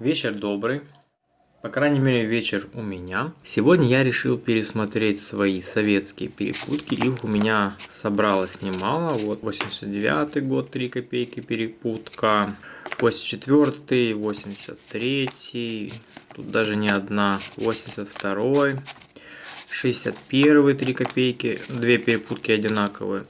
Вечер добрый. По крайней мере, вечер у меня. Сегодня я решил пересмотреть свои советские перепутки. Их у меня собралось немало. Вот 89 год, 3 копейки перепутка. 84 83 тут даже не одна. 82 61 3 копейки, две перепутки одинаковые.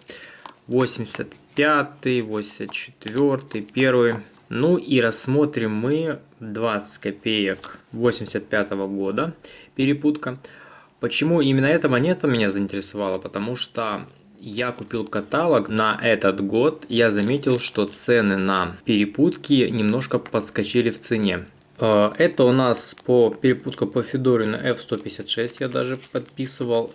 85 84 1 ну и рассмотрим мы 20 копеек 85 -го года, перепутка. Почему именно эта монета меня заинтересовала? Потому что я купил каталог на этот год, я заметил, что цены на перепутки немножко подскочили в цене. Э, это у нас по перепутка по Федорину F156, я даже подписывал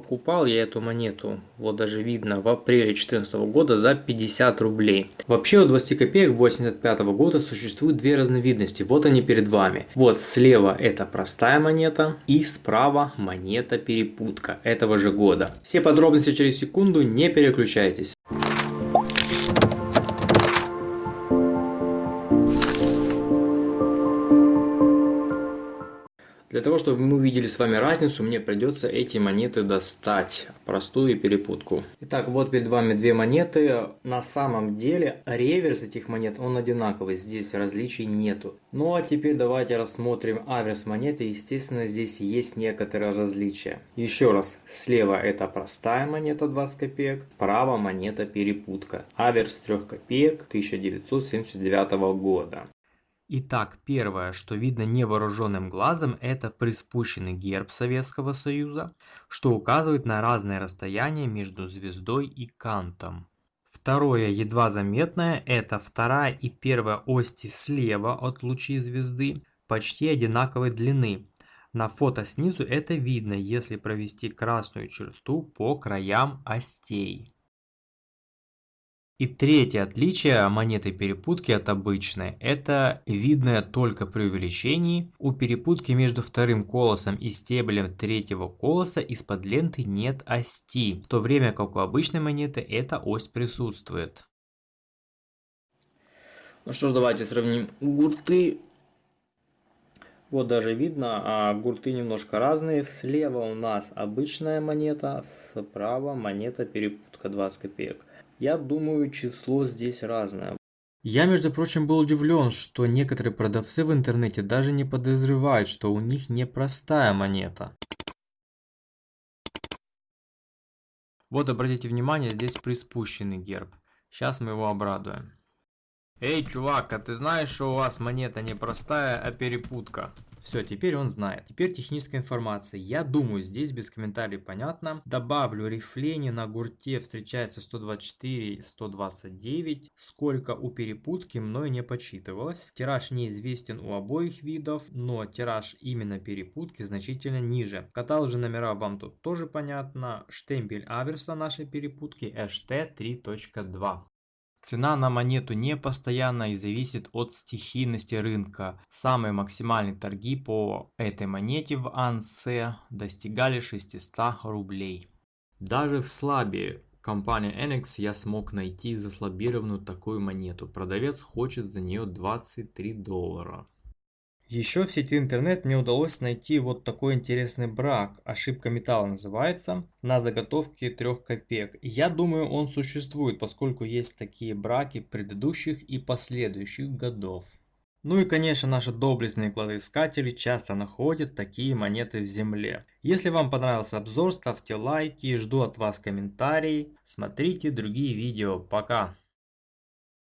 покупал я эту монету, вот даже видно, в апреле 2014 года за 50 рублей. Вообще у 20 копеек 85 года существует две разновидности, вот они перед вами. Вот слева это простая монета и справа монета перепутка этого же года. Все подробности через секунду, не переключайтесь. Для того, чтобы мы увидели с вами разницу, мне придется эти монеты достать. Простую перепутку. Итак, вот перед вами две монеты. На самом деле реверс этих монет, он одинаковый. Здесь различий нету. Ну а теперь давайте рассмотрим аверс монеты. Естественно, здесь есть некоторые различия. Еще раз, слева это простая монета 20 копеек, справа монета перепутка. Аверс 3 копеек 1979 года. Итак, первое, что видно невооруженным глазом, это приспущенный герб Советского Союза, что указывает на разное расстояние между звездой и кантом. Второе, едва заметное, это вторая и первая ости слева от лучей звезды, почти одинаковой длины. На фото снизу это видно, если провести красную черту по краям остей. И третье отличие монеты перепутки от обычной – это видное только при увеличении. У перепутки между вторым колосом и стеблем третьего колоса из-под ленты нет ости, в то время как у обычной монеты эта ось присутствует. Ну что ж, давайте сравним гурты. Вот даже видно, а гурты немножко разные. Слева у нас обычная монета, справа монета перепутка 20 копеек. Я думаю, число здесь разное. Я, между прочим, был удивлен, что некоторые продавцы в интернете даже не подозревают, что у них непростая монета. Вот обратите внимание, здесь приспущенный герб. Сейчас мы его обрадуем. Эй, чувак, а ты знаешь, что у вас монета не простая, а перепутка? Все, теперь он знает. Теперь техническая информация. Я думаю, здесь без комментариев понятно. Добавлю рифление на гурте встречается 124 и 129. Сколько у перепутки мною не подсчитывалось. Тираж неизвестен у обоих видов, но тираж именно перепутки значительно ниже. Каталоги номера вам тут тоже понятно. Штемпель аверса нашей перепутки HT3.2. Цена на монету не постоянна и зависит от стихийности рынка. Самые максимальные торги по этой монете в Ансе достигали 600 рублей. Даже в слабе компании Enex я смог найти заслабированную такую монету. Продавец хочет за нее 23 доллара. Еще в сети интернет мне удалось найти вот такой интересный брак, ошибка металла называется, на заготовке 3 копеек. Я думаю он существует, поскольку есть такие браки предыдущих и последующих годов. Ну и конечно наши доблестные кладоискатели часто находят такие монеты в земле. Если вам понравился обзор, ставьте лайки, жду от вас комментарии, смотрите другие видео, пока!